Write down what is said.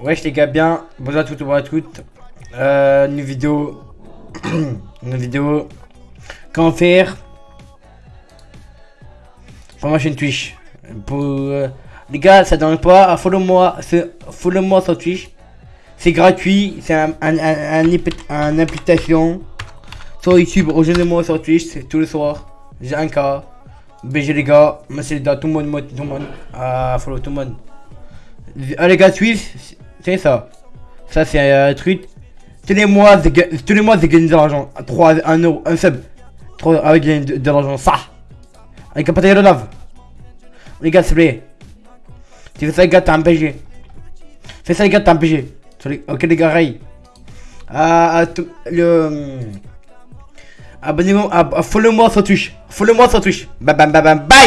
Wesh les gars, bien, bonjour à toutes, bonjour à toutes. Euh, une vidéo, une vidéo, comment faire? Pour ma chaîne Twitch. Pour euh, les gars, ça donne pas, follow-moi, follow-moi sur Twitch. C'est gratuit, c'est un, un, un, un, application sur YouTube. Rejoignez-moi sur Twitch, c'est tous les soirs. J'ai un cas. BG les gars, merci les gars, tout le monde, tout le monde, ah, follow tout le monde. Les gars, Twitch, c'est ça. Ça, c'est un truc. Mois, tous les mois, c'est gagner de l'argent. 3, 1 euro, un sub. 3 avec de, de l'argent. Ça. Avec un pâté de. Les gars, s'il vous plaît. Tu fais ça, les gars, t'as un PG. Fais ça, les gars, t'as un PG. Ok, les gars, ray. Ah, le. Abonnez-moi, follow-moi sur Twitch. Follow-moi sur Twitch. Bam, bam, bam, bam, bang!